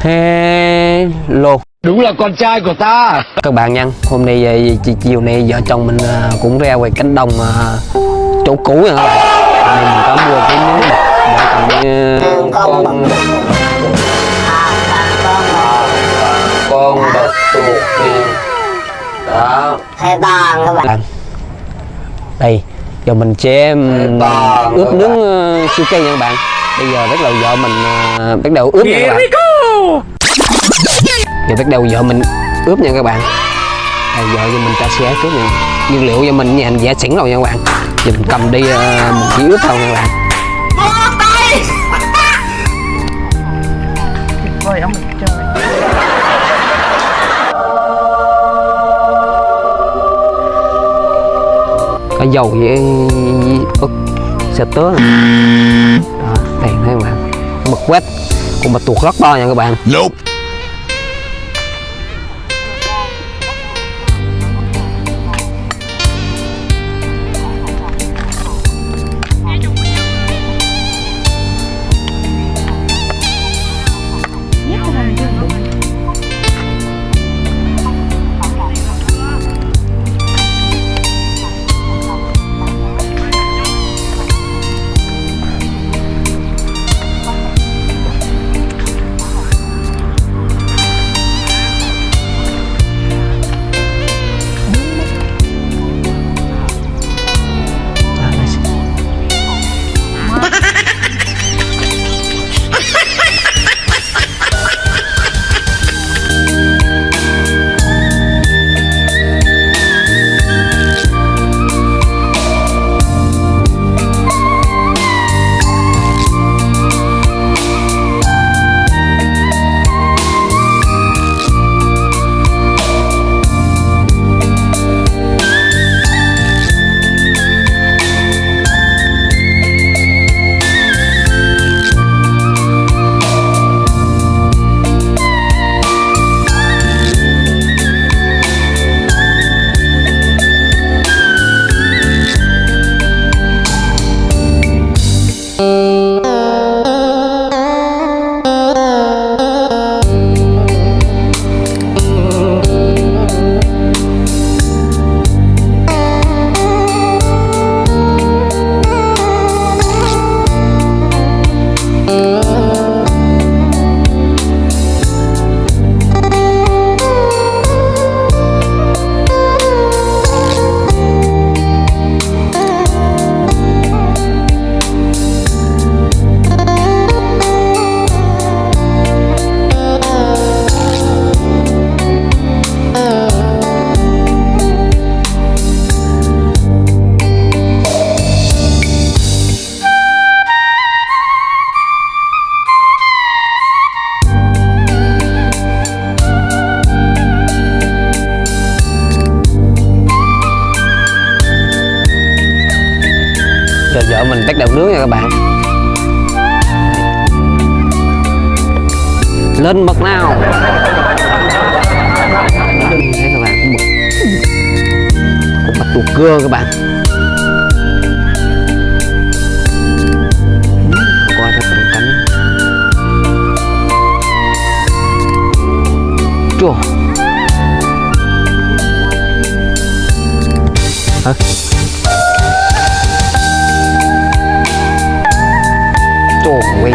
Hello Đúng là con trai của ta. Các bạn nha hôm nay ờ, chi- chiều nay vợ chồng mình ờ, cũng ra ngoài cánh đồng ờ, chỗ cũ Hôm nay mình có mua cái miếng thịt để ờ, con con tuộc đi. Đó. Hai toàn các bạn. Đây giờ mình sẽ ướp nướng ờ, siêu cây nha các bạn. Bây giờ bắt đầu vợ mình ờ, bắt đầu ướp nha các bạn giờ bắt đầu vợ mình ướp nha các bạn. À, vợ giờ mình cho xe trước nha nguyên liệu cho mình nhà giả sẵn rồi nha các bạn. Giờ mình cầm đi uh, mình chỉ ướp thôi nha các bạn. Vời ông mình có dầu với ớt xe tớ này. đó đây thấy các bạn. Bật quét con mà tuột rất to nha các bạn. Nope. Cưa các bạn. Qua cái phần cánh chua hả? Trời ơi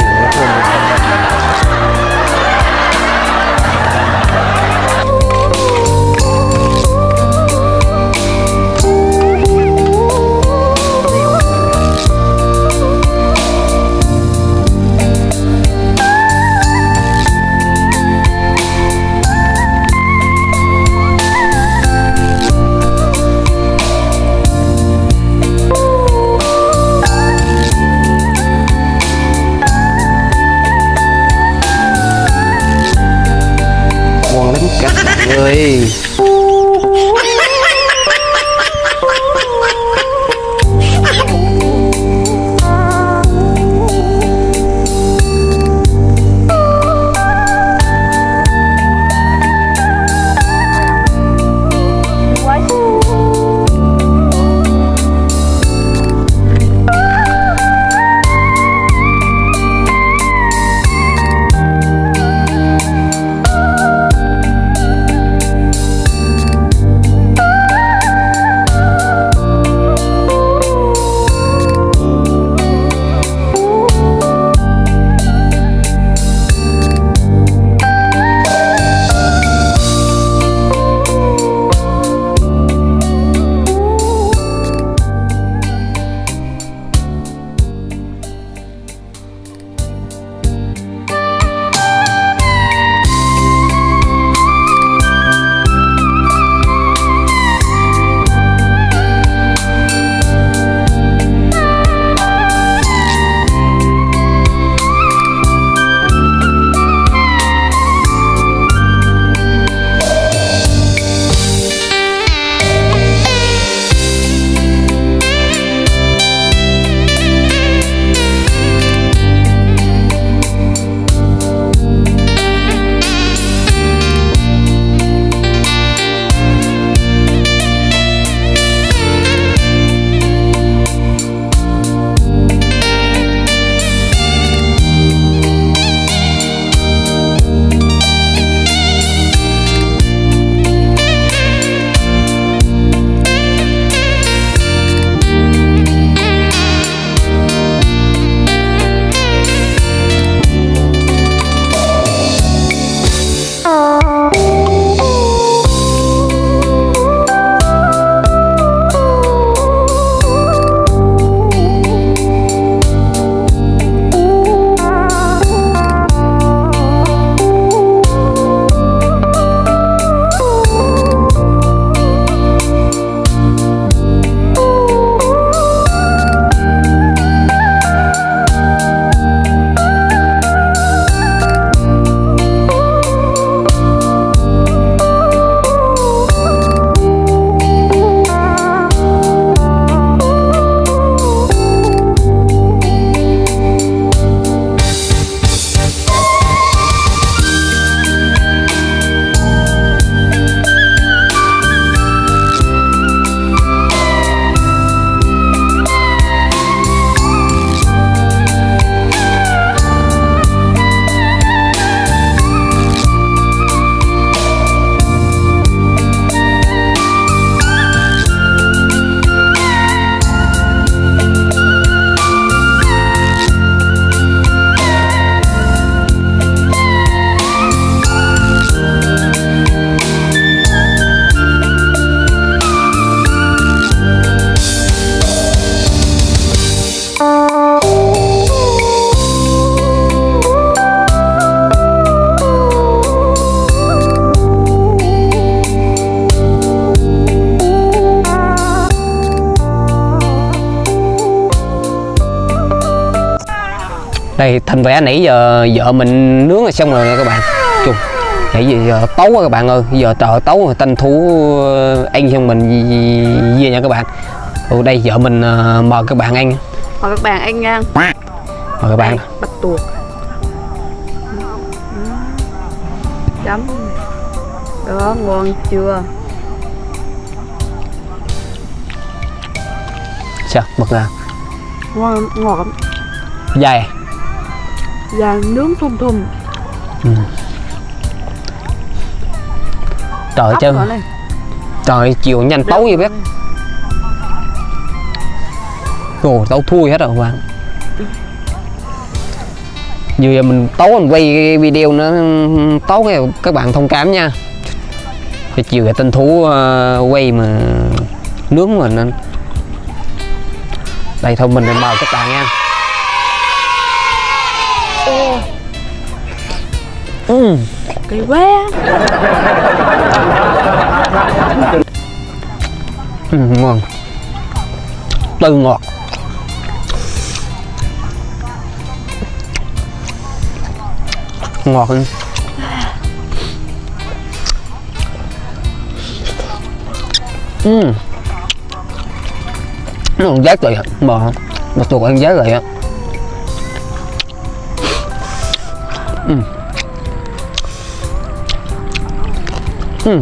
đây thành vẽ nãy giờ vợ mình nướng rồi xong rồi nha các bạn. Chung nãy giờ, giờ tấu á các bạn ơi. Giờ trời tấu rồi tranh thủ ờ, ăn xong mình về nha các bạn. Ồ, đây vợ mình ờ, mời các bạn ăn. Mời các bạn ăn nha. Mời các bạn. Bạch tuộc. Chấm. Đó ngon chưa? Sao mực nào ngon ngọt lắm. Dài và nướng thum thum. Trời chứ nữa này trời chiều nhanh tấu vậy biết. Ồ, tấu thui hết rồi các bạn. Vừa giờ mình tấu mình quay cái video nó tấu cái các bạn thông cảm nha. Cái chiều cái tinh thú ờ, quay mà nướng mà nên. Đây thôi mình mời các bạn nha ừ. kỳ quá. Ừ, ngon. Từ ngọt. Ngọt hơn ừ. Nó còn giá trị mà mà tôi ăn giá trị á ừ.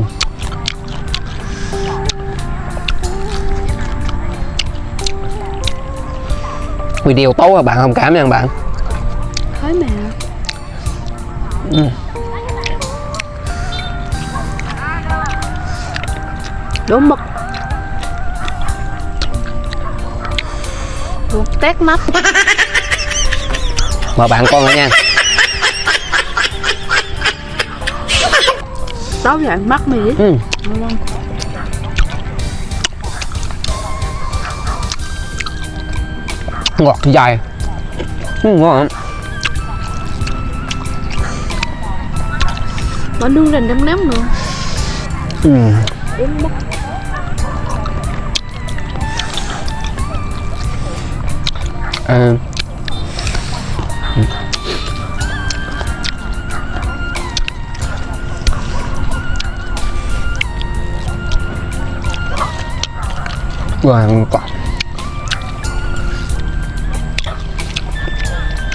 Video tốt các bạn không cảm nha bạn. Thấy mà. Ừ. đổ mực. Tét mắt. Mời bạn con nữa nha táo vậy mắt mì ừ. Ngon. ngọt dài ừ, ngon nó nướng rành đấm ném nữa ừ. À. Quả.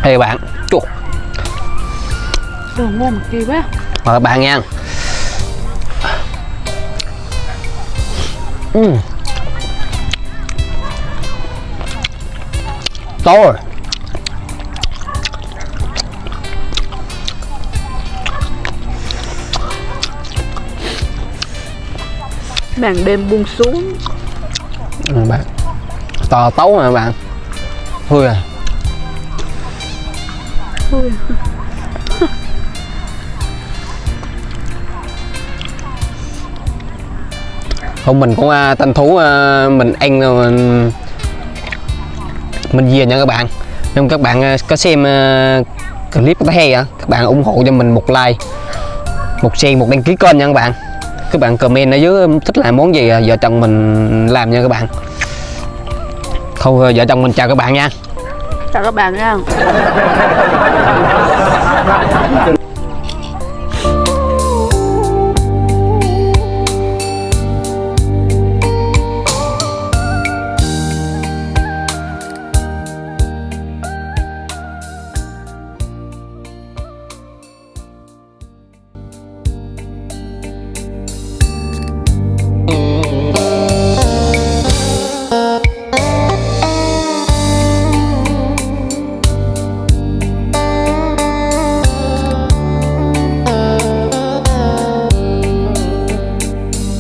Đây các bạn, chuột đồ ngon kỳ quá mời bạn nha ừ. tốt rồi màn đêm buông xuống ừ, bạn. To tấu mà bạn? Thôi à. Ui, hôm mình cũng uh, tranh thủ à, mình ăn rồi mình mình về nha các bạn. Nếu các bạn à, có xem à, clip thấy hay á các bạn ủng hộ cho mình một like một share một đăng ký kênh nha các bạn các bạn comment ở dưới thích làm món gì à, vợ chồng mình làm nha các bạn. Thôi vợ chồng mình chào các bạn nha. Chào các bạn nha.